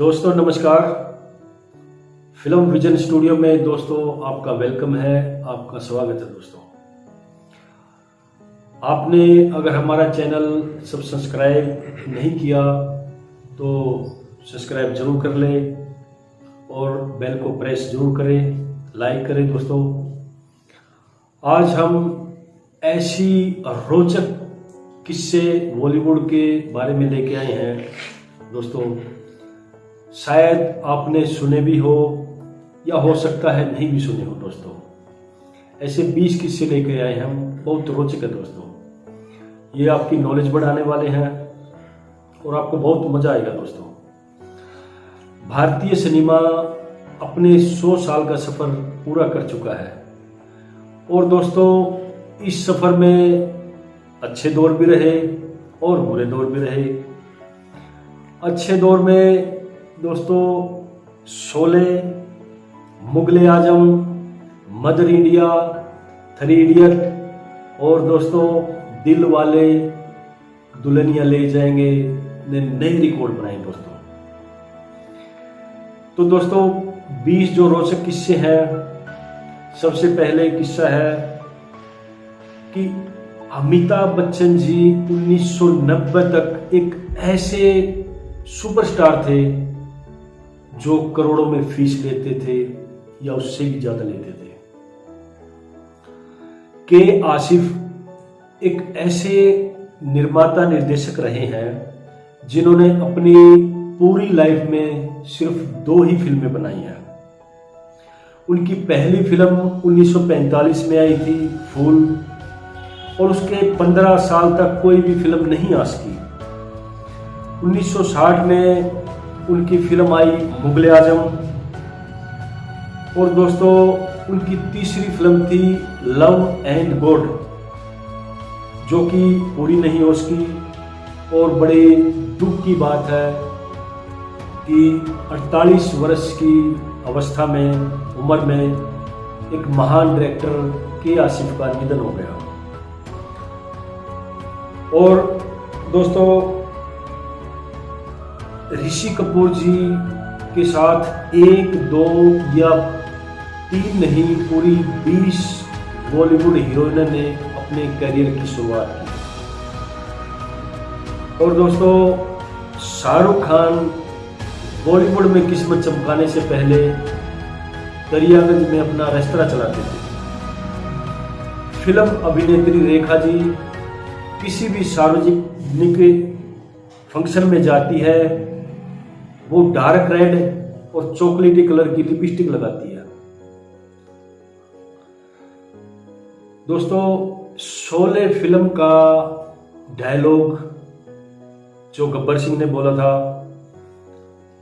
दोस्तों, नमस्कार। Film vision studio में दोस्तों, आपका वेलकम है, आपका स्वागत है दोस्तों। आपने अगर हमारा चैनल सब सब्सक्राइब नहीं किया तो सब्सक्राइब ज़रूर कर लें और बेल को प्रेस ज़रूर करें, लाइक करें दोस्तों। आज हम ऐसी रोचक किस्से बॉलीवुड के बारे में लेके आए हैं। दोस्तों शायद आपने सुने भी हो या हो सकता है नहीं भी सुने हो दोस्तों। ऐसे 20 किस्से लेके आए हम, बहुत रोचक है दोस्तों। ये आपकी नॉलेज बढ़ाने वाले हैं और आपको बहुत मज़ा आएगा दोस्तों। भारतीय सिनेमा अपने 100 साल का सफ़र पूरा कर चुका है। और दोस्तों, इस सफ़र में अच्छे दौर भी रहे और बुरे दौर भी रहे। अच्छे दौर में दोस्तों, Sholay, Mughal Azam, mother India, three idiot, और दोस्तों, दिल वाले दुल्हनिया ले जाएँगे, ने नई रिकॉर्ड बनाए दोस्तों। तो दोस्तों 20 जो रोचक किस्से हैं, सबसे पहले किस्सा है कि अमिताभ बच्चन जी 1990 तक एक ऐसे सुपरस्टार थे जो करोड़ों में फ़ीस लेते थे या उससे भी ज़्यादा लेते थे। के आसिफ एक ऐसे निर्माता निर्देशक रहे हैं, जिन्होंने अपनी पूरी लाइफ में सिर्फ़ दो ही फ़िल्में बनाई हैं। उनकी पहली फ़िल्म 1945 में आई थी, फूल, और उसके 15 साल तक कोई भी फ़िल्म नहीं आ सकी 1960 में उनकी फ़िल्म आई मुगल आज़म। और दोस्तों, उनकी तीसरी फ़िल्म थी लव एंड गॉड, जो कि पूरी नहीं हो सकी। और बड़े दुख की बात है कि 48 वर्ष की अवस्था में, उम्र में, एक महान डायरेक्टर के आसिफ का निधन हो गया। और दोस्तों ऋषि कपूर जी के साथ एक, दो या तीन नहीं, पूरी बीस बॉलीवुड हीरोइन ने अपने करियर की शुरुआत की। और दोस्तों, शाहरुख खान बॉलीवुड में किस्मत चमकाने से पहले दरियागंज में अपना रेस्तरा चलाते थे। फ़िल्म अभिनेत्री रेखा जी किसी भी सार्वजनिक फ़ंक्शन में जाती है वो डार्क रेड और चॉकलेटी कलर की लिपस्टिक लगाती है। दोस्तों, शोले फ़िल्म का डायलॉग जो गब्बर सिंह ने बोला था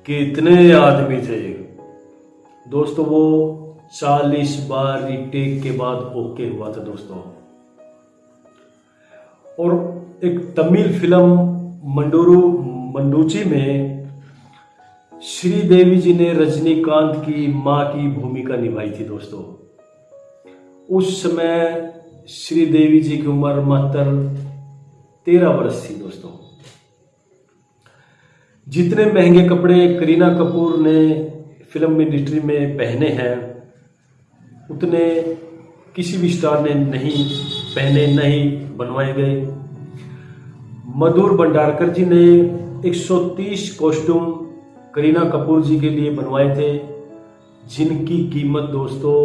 कि इतने आदमी थे। दोस्तों, वो चालीस बार रिटेक के बाद ओके हुआ था दोस्तों। और एक तमिल फ़िल्म मंडोरू मंडूची में श्रीदेवी जी ने रजनीकांत की माँ की भूमिका निभाई थी दोस्तों। उस समय श्रीदेवी जी की उम्र मात्र तेरह वर्ष थी दोस्तों। जितने महँगे कपड़े करीना कपूर ने फ़िल्म इंडस्ट्री में पहने हैं, उतने किसी भी स्टार ने नहीं पहने, नहीं बनवाए गए। मधुर भंडारकर जी ने 130 कॉस्ट्यूम करीना कपूर जी के लिए बनवाए थे, जिनकी कीमत दोस्तों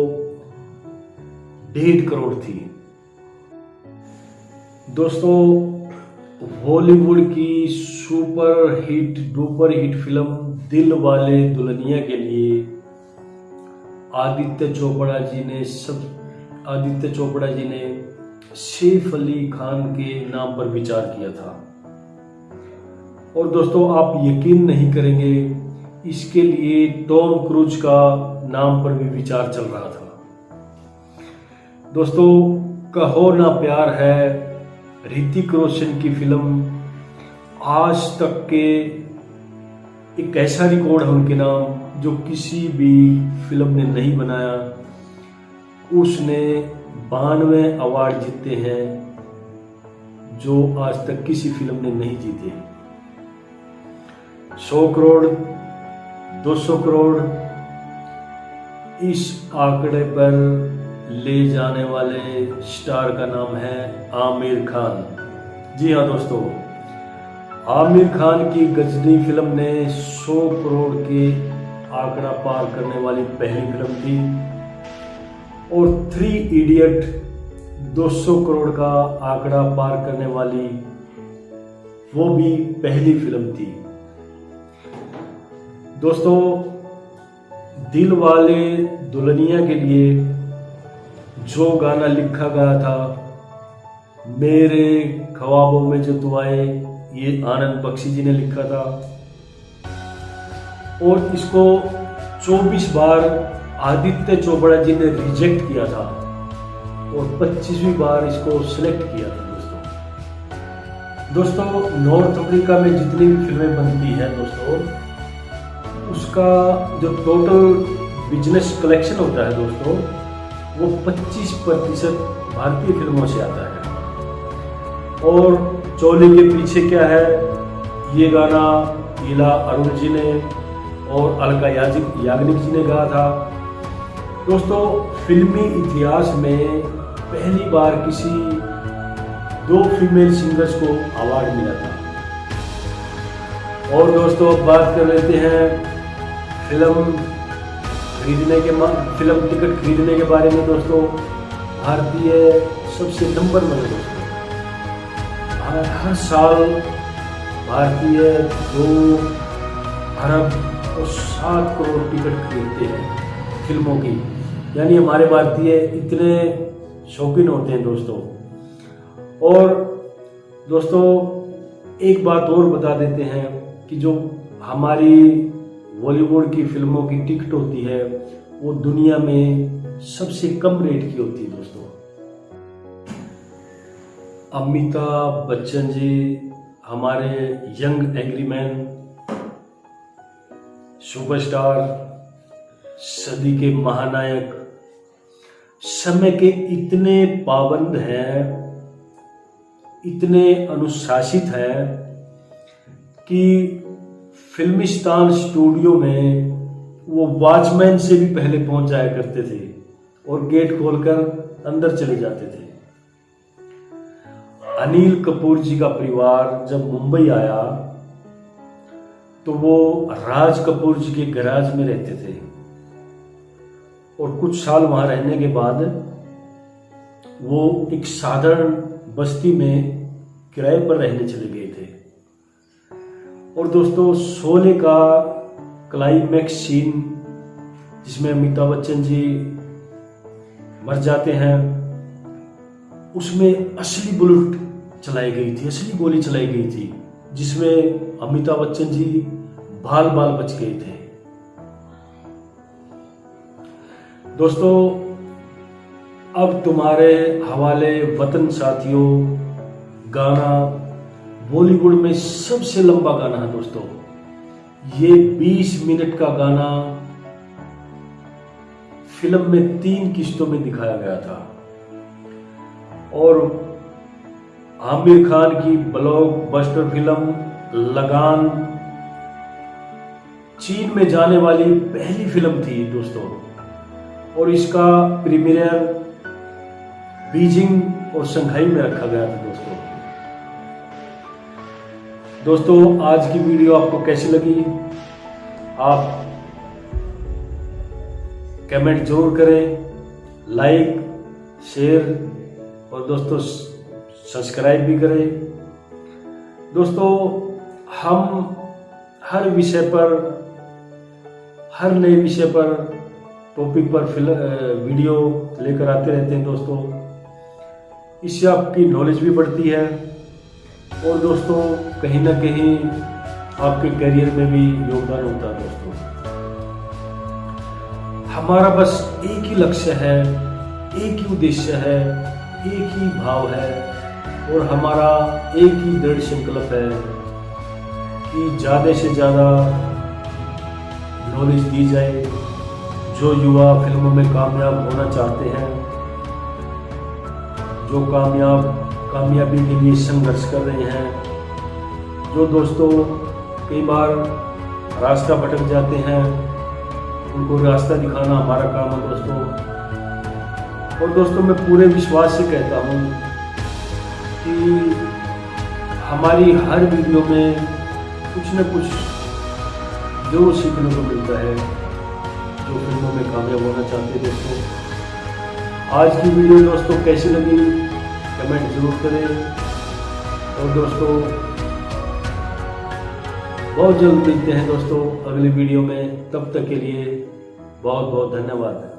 डेढ़ करोड़ थी। दोस्तों बॉलीवुड की super hit duper hit film Dilwale Dulhania के लिए आदित्य चोपड़ा जी ने सब, आदित्य चोपड़ा जी ने सैफ अली खान के नाम पर विचार किया था। और दोस्तों, आप यकीन नहीं करेंगे इसके लिए टॉम क्रूज का नाम पर भी विचार चल रहा था। दोस्तों, कहो ना प्यार है, ऋतिक रोशन की फ़िल्म आज तक के एक ऐसा रिकॉर्ड है उनके नाम जो किसी भी फ़िल्म ने नहीं बनाया। उसने बानवे अवार्ड जीते हैं जो आज तक किसी फ़िल्म ने नहीं जीते। सौ करोड़ 200 करोड़ इस आंकड़े पर ले जाने वाले स्टार का नाम है आमिर खान। जी हाँ दोस्तों, आमिर खान की गजनी फ़िल्म ने 100 करोड़ के आंकड़ा पार करने वाली पहली फ़िल्म थी और थ्री इडियट 200 करोड़ का आंकड़ा पार करने वाली वो भी पहली फ़िल्म थी। दोस्तों, दिल वाले दुल्हनिया के लिए जो गाना लिखा गया था, मेरे ख्वाबों में जो दुआएँ ये आनंद बख्शी जी ने लिखा था। और इसको 24 बार आदित्य चोपड़ा जी ने रिजेक्ट किया था और 25वीं बार इसको सिलेक्ट किया था दोस्तों। दोस्तों, नॉर्थ अफ्रीका में जितनी भी फ़िल्में बनती हैं दोस्तों उसका जो टोटल बिज़नेस कलेक्शन होता है दोस्तों, वो 25 प्रतिशत भारतीय फ़िल्मों से आता है। और चोले के पीछे क्या है? ये गाना इला अरुण जी ने और अलका याजिक याग्निक जी ने गाया था। दोस्तों, फिल्मी इतिहास में पहली बार किसी दो फीमेल सिंगर्स को अवार्ड मिला था। और दोस्तों अब बात कर लेते हैं फ़िल्म खरीदने के फ़िल्म टिकट खरीदने के बारे में दोस्तों भारतीय सबसे नंबर वन दोस्तों। हर, साल भारतीय दो अरब और सात करोड़ टिकट खरीदते हैं फ़िल्मों की। यानी हमारे भारतीय इतने शौकीन होते हैं दोस्तों। और दोस्तों एक बात और बता देते हैं कि जो हमारी बॉलीवुड की फ़िल्मों की टिकट होती है, वो दुनिया में सबसे कम रेट की होती है दोस्तों। अमिताभ बच्चन जी, हमारे यंग एग्रीमैन सुपरस्टार सदी के महानायक, समय के इतने पाबंद हैं, इतने अनुशासित हैं कि फिल्मिस्तान स्टूडियो में वो वॉचमैन से भी पहले पहुँच जाया करते थे और गेट खोलकर अंदर चले जाते थे। अनिल कपूर जी का परिवार जब मुंबई आया तो वो राज कपूर जी के गराज में रहते थे। और कुछ साल वहाँ रहने के बाद वो एक साधारण बस्ती में किराए पर रहने चले गए थे। और दोस्तों शोले का क्लाइमैक्स सीन जिसमें अमिताभ बच्चन जी मर जाते हैं, उसमें असली बुलेट चलाई गई थी, असली गोली चलाई गई थी, जिसमें अमिताभ बच्चन जी बाल बाल बच गए थे। दोस्तों, अब तुम्हारे हवाले वतन साथियों, गाना बॉलीवुड में सबसे लंबा गाना है दोस्तों। ये 20 मिनट का गाना फ़िल्म में तीन किस्तों में दिखाया गया था। और आमिर खान की ब्लॉक ब्लॉकबस्टर फ़िल्म लगान चीन में जाने वाली पहली फ़िल्म थी दोस्तों। और इसका प्रीमियर बीजिंग और शंघाई में रखा गया था। दोस्तों, आज की वीडियो आपको कैसी लगी? आप कमेंट ज़रूर करें, लाइक, शेयर और दोस्तों, सब्सक्राइब भी करें। दोस्तों, हम हर विषय पर, हर नए विषय पर टॉपिक पर फ़िल्म वीडियो लेकर आते रहते हैं दोस्तों। इससे आपकी नॉलेज भी बढ़ती है। और दोस्तों, कहीं ना कहीं आपके करियर में भी योगदान होता है दोस्तों। हमारा बस एक ही लक्ष्य है, एक ही उद्देश्य है, एक ही भाव है और हमारा एक ही दृढ़ संकल्प है कि ज़्यादा से ज़्यादा नॉलेज दी जाए, जो युवा फ़िल्मों में कामयाब होना चाहते हैं, जो कामयाब कामयाबी के लिए संघर्ष कर रहे हैं। जो दोस्तों, कई बार रास्ता भटक जाते हैं, उनको रास्ता दिखाना हमारा काम है दोस्तों। और दोस्तों, मैं पूरे विश्वास से कहता हूँ कि हमारी हर वीडियो में कुछ न कुछ ज़रूर सीखने को मिलता है, जो फ़िल्मों में कामयाब होना चाहते हैं दोस्तों। आज की वीडियो दोस्तों कैसी लगी? कमेंट ज़रूर करें। और दोस्तों, बहुत जल्द मिलते हैं दोस्तों अगली वीडियो में। तब तक के लिए बहुत बहुत धन्यवाद।